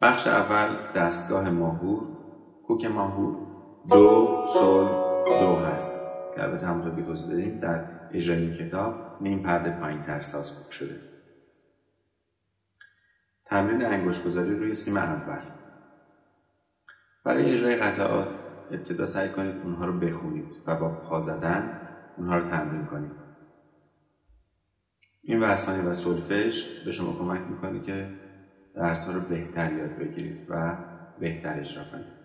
بخش اول دستگاه ماهور. کوک ماهور دو سل دو هست. که البته همونطور که توضیح دادیم در اجرای این کتاب نیم پرده پایین تر ساز شده. تمرین انگشت گذاری روی سیم اول. برای اجرای قطعات ابتدا سعی کنید اونها رو بخونید و با پا زدن اونها رو تمرین کنید. این وزخانی و سلفش به شما کمک می‌کنه که درس ها رو بهتر یاد بگیرید و بهتر اجرا کنید.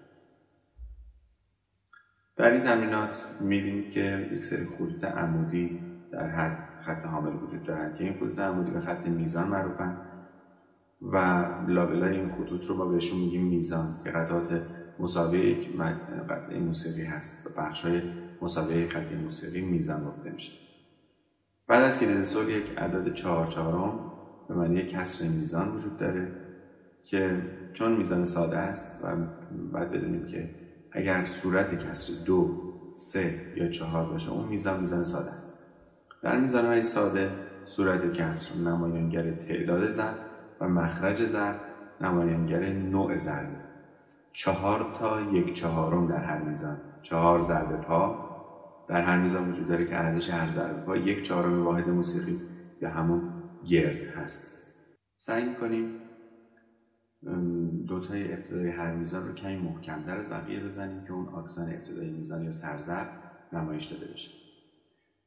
در این تمرینات می‌بینید که یک سری خطوط عمودی در حد خط حامل وجود دارند که این خطوط عمودی به خط میزان معروفن و لابلای این خطوط رو ما بهشون میگیم میزان که قطعات مساوی یک قطعه موسیقی هست و بخش های مساوی قطعه موسیقی میزان گفته میشه. بعد از کلید سول یک عدد چهار چهارم به معنی کسر میزان وجود داره که چون میزان ساده است و باید بدونیم که اگر صورت کسر دو سه یا چهار باشه اون میزان میزان ساده است. در میزان های ساده صورت کسر نمایانگر تعداد ضرب و مخرج ضرب نمایانگر نوع ضرب چهار تا یک چهارم در هر میزان. چهار ضرب پا در هر میزان وجود داره که ارزش هر ضرب پا یک چهارم واحد موسیقی یا همون گرد هست. سعی می‌کنیم دوتای ابتدای هر میزان رو کمی محکمتر از بقیه بزنیم که اون آکسن ابتدای میزان یا سرزر نمایش داده بشه.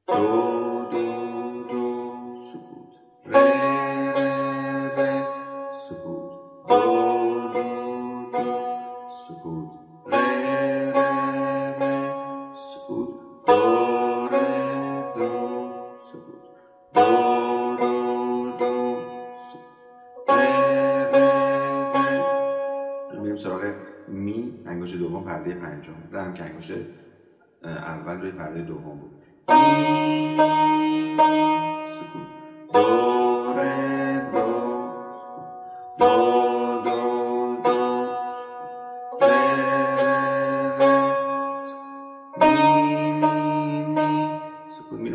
دو دو دو سکوت. انگشت دوم پرده پنجم. رم انگشت اول روی پرده دوم بود. سکوت. دو دو. دو دو دو.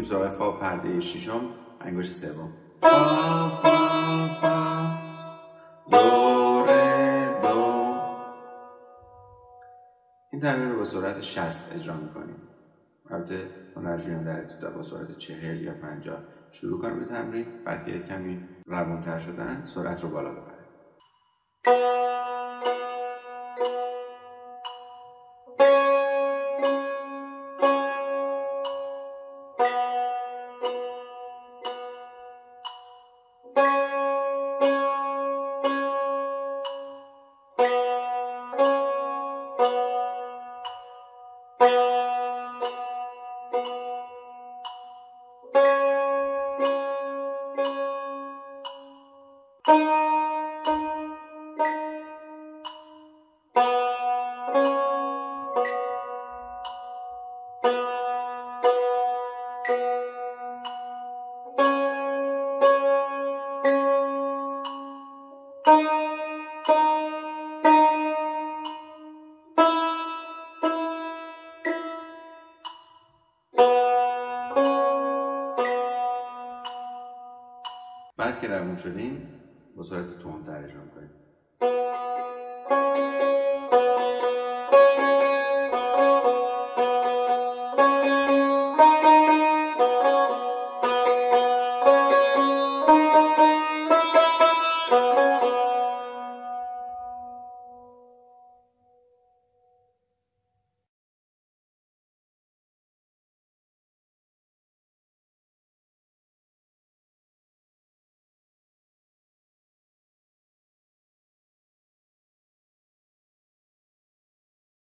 سراغ فا پرده ششم. انگشت سوم. فا فا فا. تمرین رو با سرعت 60 اجرا می‌کنیم. البته هنرجویان در ابتدا با سرعت 40 یا 50 شروع کنم به تمرین بعد که کمی روانتر شدن سرعت رو بالا ببریم بعد که روون شدیم با سرعت تندتر اجرا کنیم